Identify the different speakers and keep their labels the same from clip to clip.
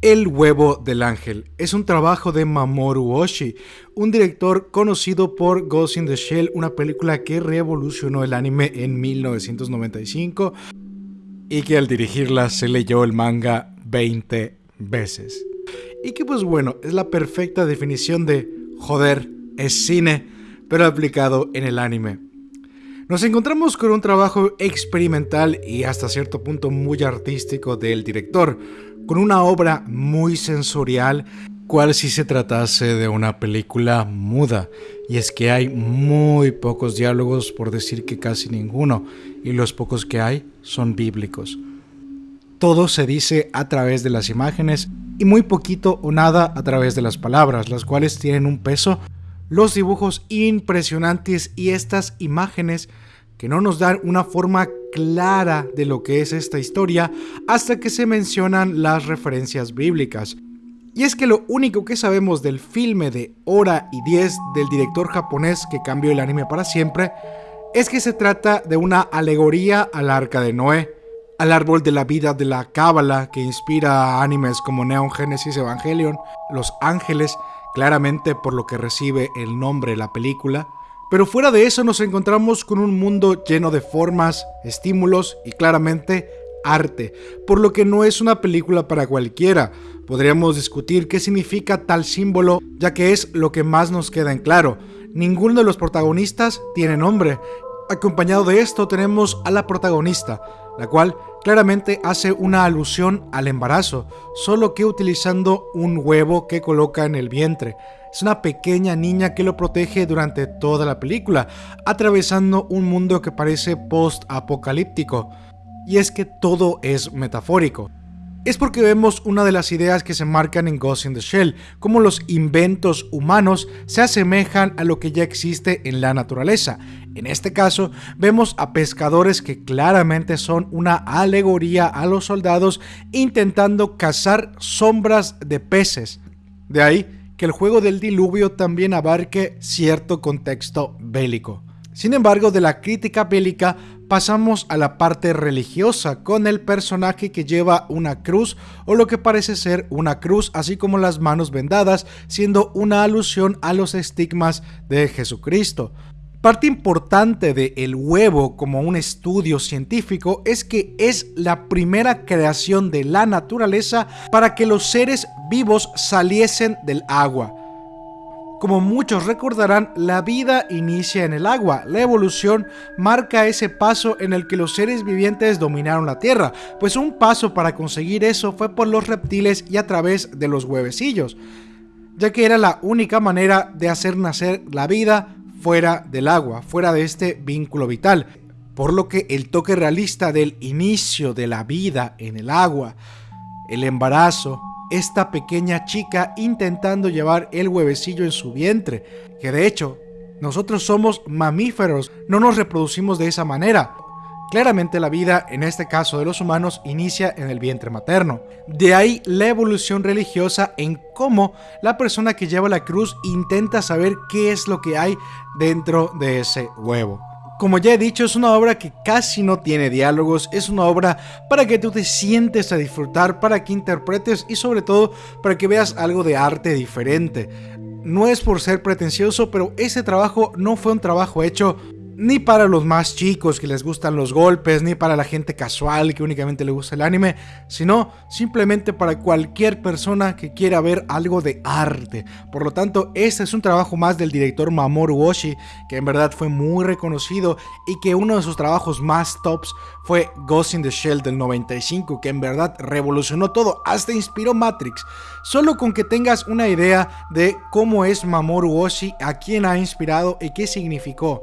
Speaker 1: El huevo del ángel es un trabajo de Mamoru Oshii, un director conocido por Ghost in the Shell, una película que revolucionó el anime en 1995 y que al dirigirla se leyó el manga 20 veces. Y que pues bueno, es la perfecta definición de joder, es cine, pero aplicado en el anime. Nos encontramos con un trabajo experimental y hasta cierto punto muy artístico del director, con una obra muy sensorial, cual si se tratase de una película muda. Y es que hay muy pocos diálogos, por decir que casi ninguno, y los pocos que hay son bíblicos. Todo se dice a través de las imágenes y muy poquito o nada a través de las palabras, las cuales tienen un peso, los dibujos impresionantes y estas imágenes que no nos dan una forma clara de lo que es esta historia hasta que se mencionan las referencias bíblicas. Y es que lo único que sabemos del filme de Hora y 10 del director japonés que cambió el anime para siempre es que se trata de una alegoría al arca de Noé, al árbol de la vida de la Cábala que inspira a animes como Neon Genesis Evangelion, Los Ángeles, claramente por lo que recibe el nombre de la película, pero fuera de eso nos encontramos con un mundo lleno de formas, estímulos y claramente arte, por lo que no es una película para cualquiera. Podríamos discutir qué significa tal símbolo, ya que es lo que más nos queda en claro. Ninguno de los protagonistas tiene nombre. Acompañado de esto tenemos a la protagonista, la cual claramente hace una alusión al embarazo, solo que utilizando un huevo que coloca en el vientre. Es una pequeña niña que lo protege durante toda la película, atravesando un mundo que parece post-apocalíptico. Y es que todo es metafórico. Es porque vemos una de las ideas que se marcan en Ghost in the Shell, como los inventos humanos se asemejan a lo que ya existe en la naturaleza. En este caso, vemos a pescadores que claramente son una alegoría a los soldados intentando cazar sombras de peces. De ahí que el juego del diluvio también abarque cierto contexto bélico. Sin embargo, de la crítica bélica pasamos a la parte religiosa con el personaje que lleva una cruz o lo que parece ser una cruz así como las manos vendadas siendo una alusión a los estigmas de Jesucristo. Parte importante de El huevo como un estudio científico es que es la primera creación de la naturaleza para que los seres vivos saliesen del agua. Como muchos recordarán, la vida inicia en el agua. La evolución marca ese paso en el que los seres vivientes dominaron la Tierra, pues un paso para conseguir eso fue por los reptiles y a través de los huevecillos, ya que era la única manera de hacer nacer la vida fuera del agua, fuera de este vínculo vital. Por lo que el toque realista del inicio de la vida en el agua, el embarazo, esta pequeña chica intentando llevar el huevecillo en su vientre, que de hecho, nosotros somos mamíferos, no nos reproducimos de esa manera. Claramente la vida, en este caso de los humanos, inicia en el vientre materno. De ahí la evolución religiosa en cómo la persona que lleva la cruz intenta saber qué es lo que hay dentro de ese huevo. Como ya he dicho, es una obra que casi no tiene diálogos, es una obra para que tú te sientes a disfrutar, para que interpretes y sobre todo para que veas algo de arte diferente. No es por ser pretencioso, pero ese trabajo no fue un trabajo hecho ni para los más chicos que les gustan los golpes, ni para la gente casual que únicamente le gusta el anime, sino simplemente para cualquier persona que quiera ver algo de arte. Por lo tanto, este es un trabajo más del director Mamoru Oshii, que en verdad fue muy reconocido y que uno de sus trabajos más tops fue Ghost in the Shell del 95, que en verdad revolucionó todo, hasta inspiró Matrix. Solo con que tengas una idea de cómo es Mamoru Oshii, a quién ha inspirado y qué significó.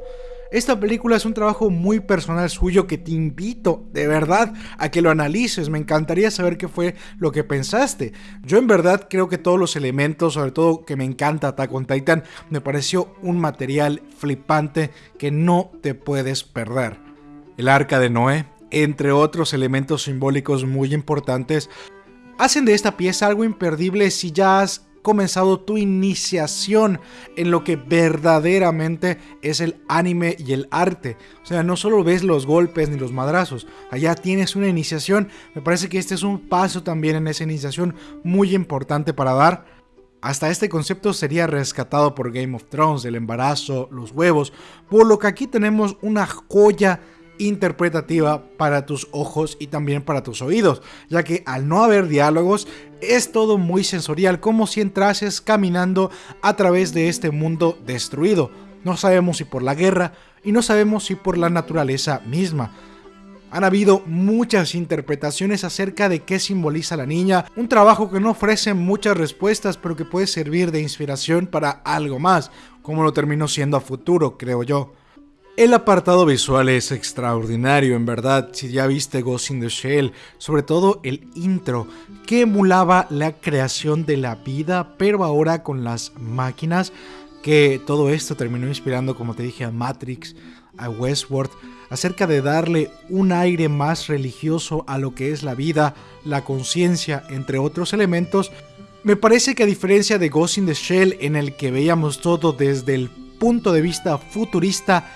Speaker 1: Esta película es un trabajo muy personal suyo que te invito de verdad a que lo analices. Me encantaría saber qué fue lo que pensaste. Yo en verdad creo que todos los elementos, sobre todo que me encanta Attack Titan, me pareció un material flipante que no te puedes perder. El arca de Noé, entre otros elementos simbólicos muy importantes, hacen de esta pieza algo imperdible si ya has comenzado tu iniciación en lo que verdaderamente es el anime y el arte. O sea, no solo ves los golpes ni los madrazos, allá tienes una iniciación. Me parece que este es un paso también en esa iniciación muy importante para dar. Hasta este concepto sería rescatado por Game of Thrones, el embarazo, los huevos, por lo que aquí tenemos una joya interpretativa para tus ojos y también para tus oídos, ya que al no haber diálogos es todo muy sensorial, como si entrases caminando a través de este mundo destruido. No sabemos si por la guerra y no sabemos si por la naturaleza misma. Han habido muchas interpretaciones acerca de qué simboliza la niña, un trabajo que no ofrece muchas respuestas pero que puede servir de inspiración para algo más, como lo terminó siendo a futuro, creo yo. El apartado visual es extraordinario, en verdad, si ya viste Ghost in the Shell, sobre todo el intro, que emulaba la creación de la vida, pero ahora con las máquinas, que todo esto terminó inspirando, como te dije, a Matrix, a Westworld, acerca de darle un aire más religioso a lo que es la vida, la conciencia, entre otros elementos, me parece que a diferencia de Ghost in the Shell, en el que veíamos todo desde el punto de vista futurista,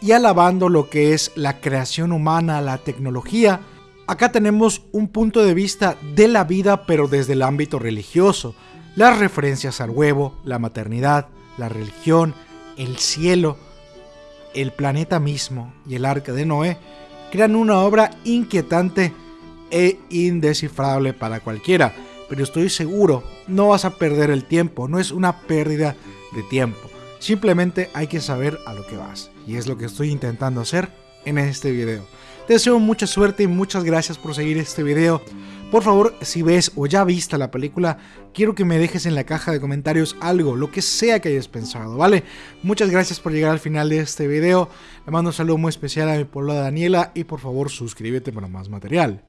Speaker 1: y alabando lo que es la creación humana, la tecnología, acá tenemos un punto de vista de la vida pero desde el ámbito religioso. Las referencias al huevo, la maternidad, la religión, el cielo, el planeta mismo y el arca de Noé crean una obra inquietante e indescifrable para cualquiera. Pero estoy seguro, no vas a perder el tiempo, no es una pérdida de tiempo. Simplemente hay que saber a lo que vas. Y es lo que estoy intentando hacer en este video. Te deseo mucha suerte y muchas gracias por seguir este video. Por favor, si ves o ya viste la película, quiero que me dejes en la caja de comentarios algo, lo que sea que hayas pensado, ¿vale? Muchas gracias por llegar al final de este video. Le mando un saludo muy especial a mi pueblo Daniela y por favor suscríbete para más material.